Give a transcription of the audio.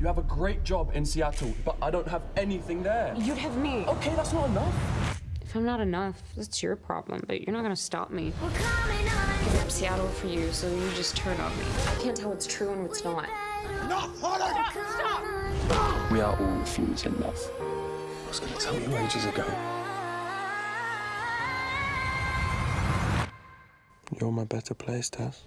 You have a great job in Seattle, but I don't have anything there. You'd have me. Okay, that's not enough. If I'm not enough, that's your problem, but you're not gonna stop me. We're Give up Seattle for you, so you just turn on me. I can't tell what's true and what's not. We are all fools in love. I was going to tell you ages ago. You're my better place, Tess.